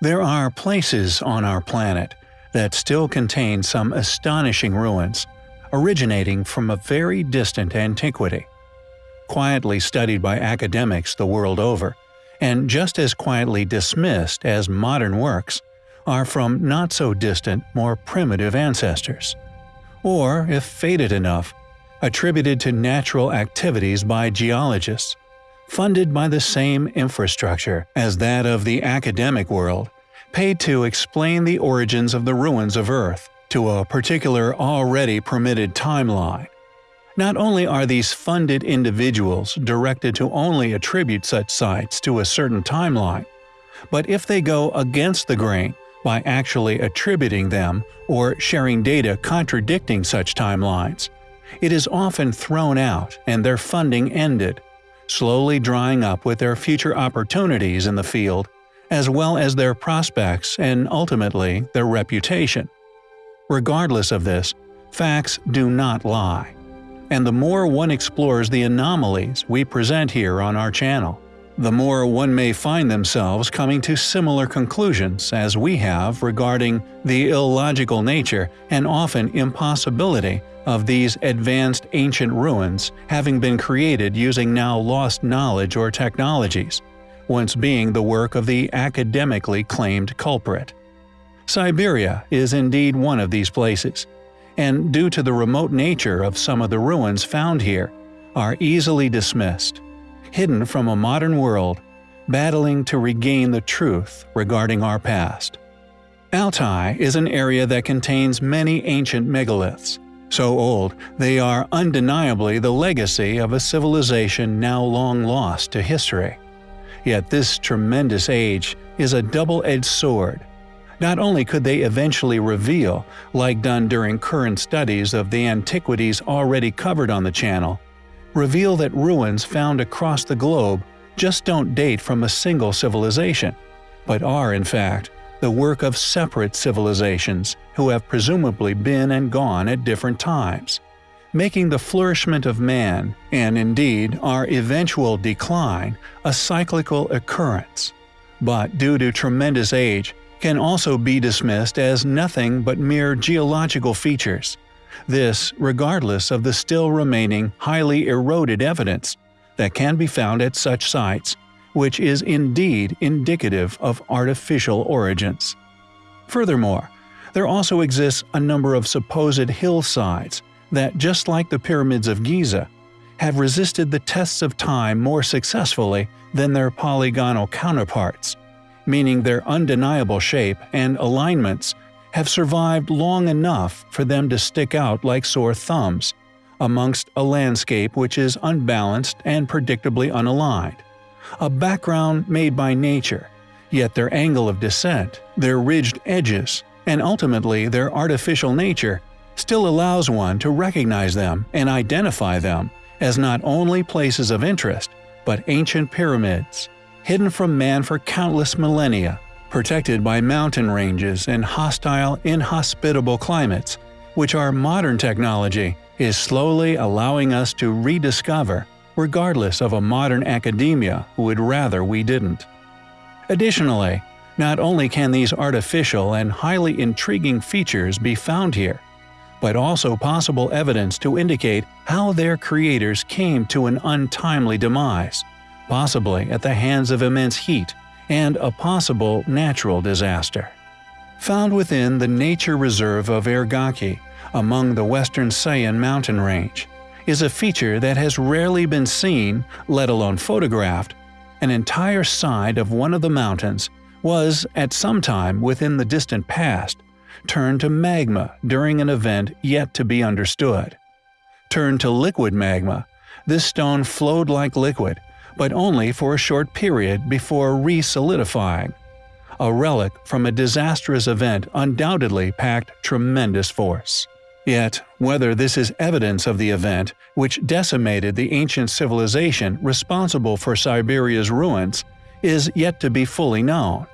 There are places on our planet that still contain some astonishing ruins, originating from a very distant antiquity. Quietly studied by academics the world over, and just as quietly dismissed as modern works, are from not so distant, more primitive ancestors. Or, if faded enough, attributed to natural activities by geologists, funded by the same infrastructure as that of the academic world, paid to explain the origins of the ruins of Earth to a particular already permitted timeline. Not only are these funded individuals directed to only attribute such sites to a certain timeline, but if they go against the grain by actually attributing them or sharing data contradicting such timelines, it is often thrown out and their funding ended, slowly drying up with their future opportunities in the field, as well as their prospects and ultimately their reputation. Regardless of this, facts do not lie. And the more one explores the anomalies we present here on our channel, the more one may find themselves coming to similar conclusions as we have regarding the illogical nature and often impossibility of these advanced ancient ruins having been created using now lost knowledge or technologies, once being the work of the academically claimed culprit. Siberia is indeed one of these places, and due to the remote nature of some of the ruins found here, are easily dismissed, hidden from a modern world, battling to regain the truth regarding our past. Altai is an area that contains many ancient megaliths, so old they are undeniably the legacy of a civilization now long lost to history. Yet this tremendous age is a double-edged sword. Not only could they eventually reveal, like done during current studies of the antiquities already covered on the channel, reveal that ruins found across the globe just don't date from a single civilization, but are in fact the work of separate civilizations who have presumably been and gone at different times, making the flourishment of man, and indeed our eventual decline, a cyclical occurrence. But due to tremendous age, can also be dismissed as nothing but mere geological features. This regardless of the still remaining highly eroded evidence that can be found at such sites which is indeed indicative of artificial origins. Furthermore, there also exists a number of supposed hillsides that, just like the pyramids of Giza, have resisted the tests of time more successfully than their polygonal counterparts, meaning their undeniable shape and alignments have survived long enough for them to stick out like sore thumbs, amongst a landscape which is unbalanced and predictably unaligned a background made by nature, yet their angle of descent, their ridged edges, and ultimately their artificial nature still allows one to recognize them and identify them as not only places of interest, but ancient pyramids, hidden from man for countless millennia, protected by mountain ranges and hostile, inhospitable climates, which our modern technology is slowly allowing us to rediscover regardless of a modern academia who would rather we didn't. Additionally, not only can these artificial and highly intriguing features be found here, but also possible evidence to indicate how their creators came to an untimely demise, possibly at the hands of immense heat and a possible natural disaster. Found within the nature reserve of Ergaki, among the western Sayan mountain range, is a feature that has rarely been seen, let alone photographed. An entire side of one of the mountains was, at some time within the distant past, turned to magma during an event yet to be understood. Turned to liquid magma, this stone flowed like liquid, but only for a short period before re-solidifying. A relic from a disastrous event undoubtedly packed tremendous force. Yet, whether this is evidence of the event which decimated the ancient civilization responsible for Siberia's ruins is yet to be fully known.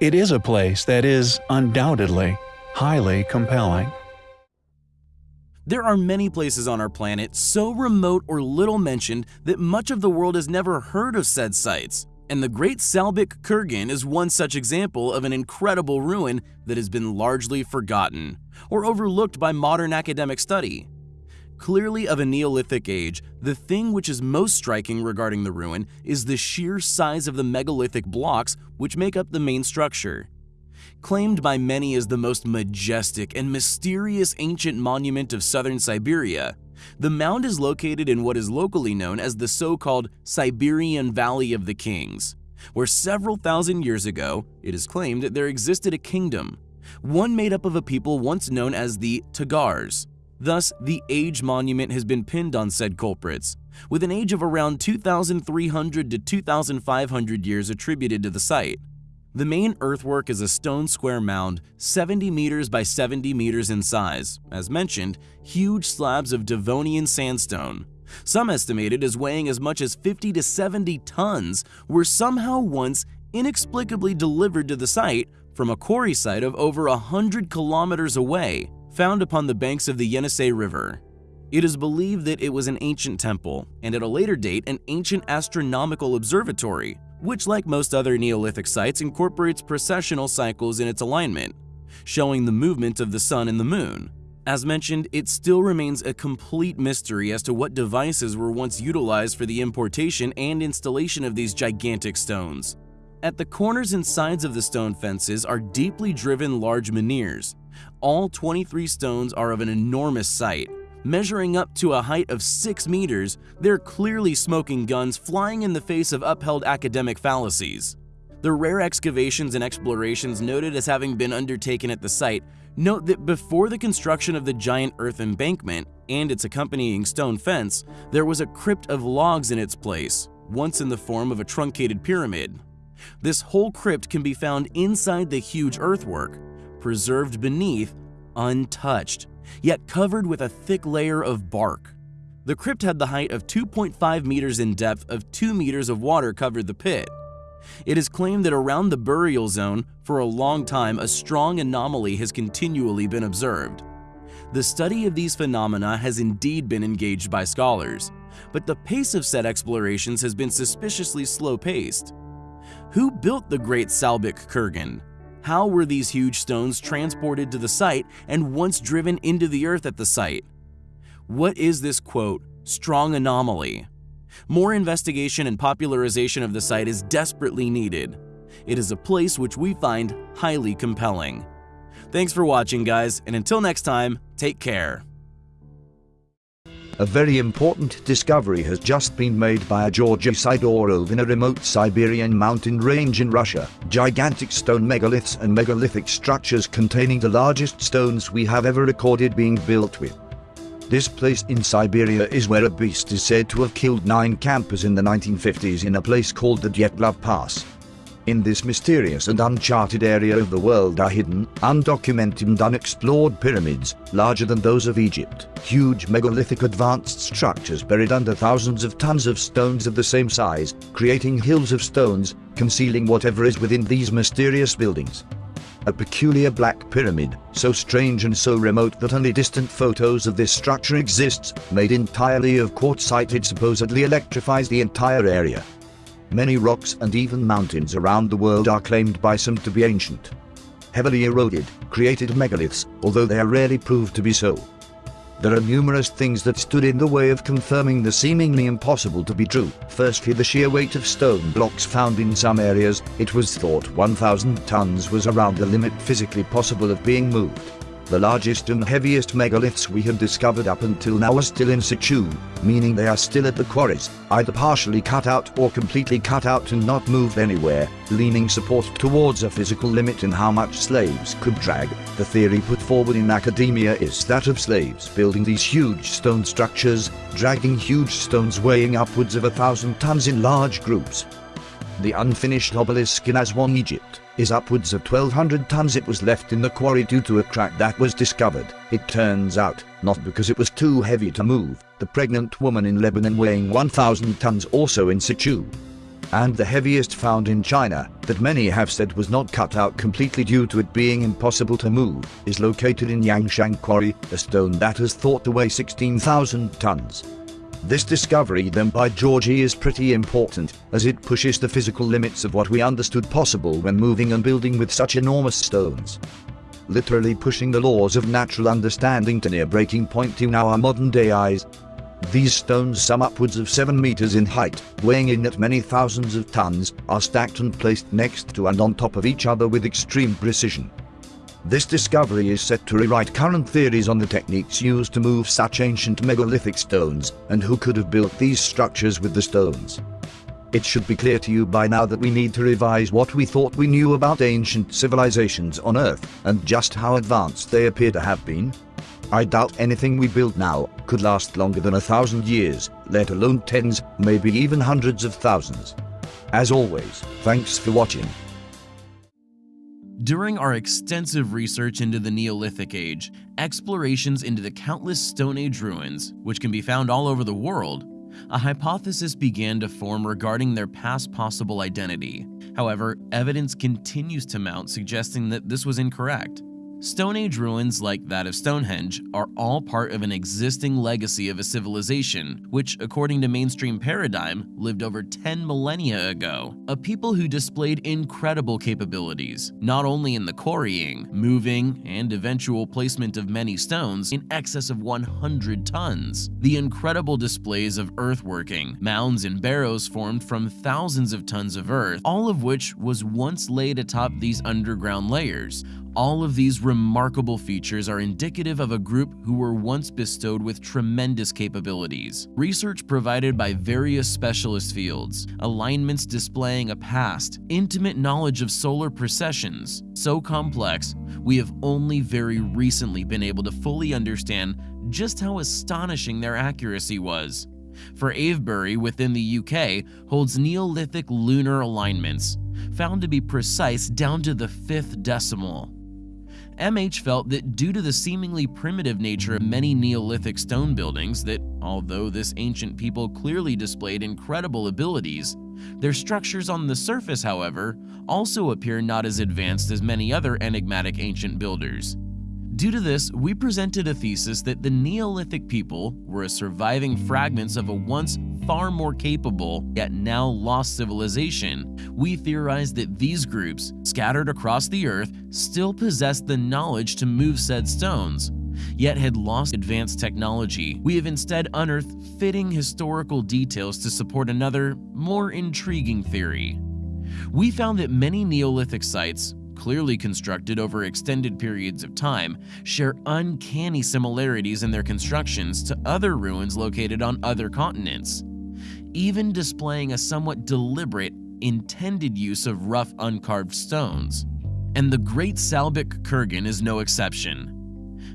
It is a place that is, undoubtedly, highly compelling. There are many places on our planet so remote or little mentioned that much of the world has never heard of said sites. And the Great Salbik Kurgan is one such example of an incredible ruin that has been largely forgotten or overlooked by modern academic study. Clearly of a Neolithic age, the thing which is most striking regarding the ruin is the sheer size of the megalithic blocks which make up the main structure. Claimed by many as the most majestic and mysterious ancient monument of southern Siberia, the mound is located in what is locally known as the so-called Siberian Valley of the Kings, where several thousand years ago, it is claimed that there existed a kingdom, one made up of a people once known as the Tagars. Thus, the age monument has been pinned on said culprits, with an age of around 2,300 to 2,500 years attributed to the site. The main earthwork is a stone square mound 70 meters by 70 meters in size, as mentioned, huge slabs of Devonian sandstone. Some estimated as weighing as much as 50 to 70 tons were somehow once inexplicably delivered to the site from a quarry site of over 100 kilometers away, found upon the banks of the Yenisei River. It is believed that it was an ancient temple, and at a later date an ancient astronomical observatory, which like most other Neolithic sites incorporates precessional cycles in its alignment, showing the movement of the sun and the moon. As mentioned, it still remains a complete mystery as to what devices were once utilized for the importation and installation of these gigantic stones. At the corners and sides of the stone fences are deeply driven large menhirs. All 23 stones are of an enormous sight, Measuring up to a height of 6 meters, they're clearly smoking guns flying in the face of upheld academic fallacies. The rare excavations and explorations noted as having been undertaken at the site note that before the construction of the giant earth embankment and its accompanying stone fence, there was a crypt of logs in its place, once in the form of a truncated pyramid. This whole crypt can be found inside the huge earthwork, preserved beneath, untouched yet covered with a thick layer of bark. The crypt had the height of 2.5 meters in depth of 2 meters of water covered the pit. It is claimed that around the burial zone, for a long time, a strong anomaly has continually been observed. The study of these phenomena has indeed been engaged by scholars, but the pace of said explorations has been suspiciously slow-paced. Who built the Great Salbik Kurgan? How were these huge stones transported to the site and once driven into the earth at the site? What is this quote, strong anomaly? More investigation and popularization of the site is desperately needed. It is a place which we find highly compelling. Thanks for watching guys, and until next time, take care. A very important discovery has just been made by a Georgy Sidorov in a remote Siberian mountain range in Russia. Gigantic stone megaliths and megalithic structures containing the largest stones we have ever recorded being built with. This place in Siberia is where a beast is said to have killed nine campers in the 1950s in a place called the Dyatlov Pass. In this mysterious and uncharted area of the world are hidden, undocumented and unexplored pyramids, larger than those of Egypt, huge megalithic advanced structures buried under thousands of tons of stones of the same size, creating hills of stones, concealing whatever is within these mysterious buildings. A peculiar black pyramid, so strange and so remote that only distant photos of this structure exists, made entirely of quartzite it supposedly electrifies the entire area. Many rocks and even mountains around the world are claimed by some to be ancient. Heavily eroded, created megaliths, although they are rarely proved to be so. There are numerous things that stood in the way of confirming the seemingly impossible to be true. Firstly, the sheer weight of stone blocks found in some areas, it was thought 1,000 tons was around the limit physically possible of being moved. The largest and heaviest megaliths we have discovered up until now are still in situ, meaning they are still at the quarries, either partially cut out or completely cut out and not moved anywhere, leaning support towards a physical limit in how much slaves could drag. The theory put forward in academia is that of slaves building these huge stone structures, dragging huge stones weighing upwards of a thousand tons in large groups. The unfinished obelisk in Aswan, Egypt, is upwards of 1200 tons it was left in the quarry due to a crack that was discovered. It turns out, not because it was too heavy to move, the pregnant woman in Lebanon weighing 1000 tons also in situ. And the heaviest found in China, that many have said was not cut out completely due to it being impossible to move, is located in Yangshan Quarry, a stone that is thought to weigh 16,000 tons. This discovery then by Georgie is pretty important, as it pushes the physical limits of what we understood possible when moving and building with such enormous stones. Literally pushing the laws of natural understanding to near breaking point in our modern day eyes. These stones, some upwards of 7 meters in height, weighing in at many thousands of tons, are stacked and placed next to and on top of each other with extreme precision. This discovery is set to rewrite current theories on the techniques used to move such ancient megalithic stones, and who could have built these structures with the stones. It should be clear to you by now that we need to revise what we thought we knew about ancient civilizations on Earth, and just how advanced they appear to have been. I doubt anything we build now could last longer than a thousand years, let alone tens, maybe even hundreds of thousands. As always, thanks for watching. During our extensive research into the Neolithic Age, explorations into the countless Stone Age ruins, which can be found all over the world, a hypothesis began to form regarding their past possible identity. However, evidence continues to mount suggesting that this was incorrect. Stone Age ruins like that of Stonehenge are all part of an existing legacy of a civilization, which, according to mainstream paradigm, lived over 10 millennia ago. A people who displayed incredible capabilities, not only in the quarrying, moving, and eventual placement of many stones in excess of 100 tons. The incredible displays of earthworking, mounds and barrows formed from thousands of tons of earth, all of which was once laid atop these underground layers, all of these remarkable features are indicative of a group who were once bestowed with tremendous capabilities. Research provided by various specialist fields, alignments displaying a past, intimate knowledge of solar precessions, so complex, we have only very recently been able to fully understand just how astonishing their accuracy was. For Avebury within the UK holds Neolithic lunar alignments, found to be precise down to the fifth decimal. MH felt that due to the seemingly primitive nature of many Neolithic stone buildings that, although this ancient people clearly displayed incredible abilities, their structures on the surface, however, also appear not as advanced as many other enigmatic ancient builders. Due to this, we presented a thesis that the Neolithic people were a surviving fragments of a once far more capable, yet now lost civilization. We theorize that these groups, scattered across the earth, still possessed the knowledge to move said stones, yet had lost advanced technology. We have instead unearthed fitting historical details to support another, more intriguing theory. We found that many Neolithic sites, clearly constructed over extended periods of time, share uncanny similarities in their constructions to other ruins located on other continents, even displaying a somewhat deliberate, intended use of rough uncarved stones. And the Great Salbik Kurgan is no exception.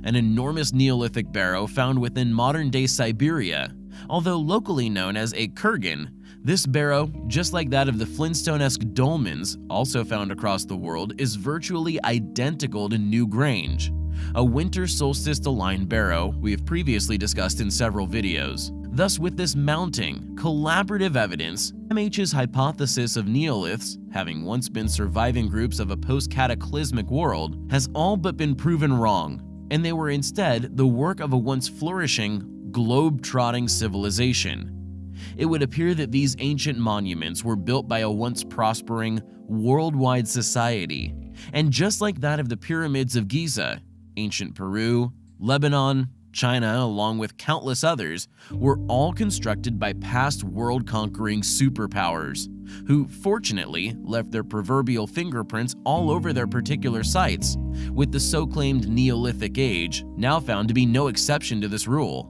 An enormous Neolithic barrow found within modern-day Siberia, although locally known as a kurgan, this barrow, just like that of the Flintstone-esque dolmens, also found across the world, is virtually identical to Newgrange, a winter solstice-aligned barrow we have previously discussed in several videos. Thus, with this mounting, collaborative evidence, MH's hypothesis of neoliths, having once been surviving groups of a post-cataclysmic world, has all but been proven wrong, and they were instead the work of a once flourishing, globe-trotting civilization. It would appear that these ancient monuments were built by a once prospering, worldwide society, and just like that of the pyramids of Giza, ancient Peru, Lebanon, China, along with countless others, were all constructed by past world-conquering superpowers, who fortunately left their proverbial fingerprints all over their particular sites, with the so-claimed Neolithic Age now found to be no exception to this rule.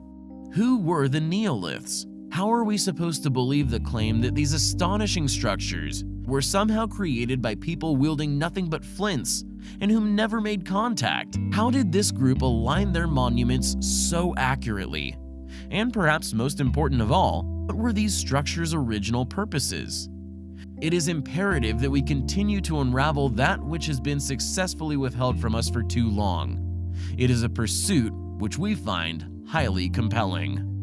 Who were the Neoliths? How are we supposed to believe the claim that these astonishing structures were somehow created by people wielding nothing but flints and whom never made contact? How did this group align their monuments so accurately? And perhaps most important of all, what were these structures' original purposes? It is imperative that we continue to unravel that which has been successfully withheld from us for too long. It is a pursuit which we find highly compelling.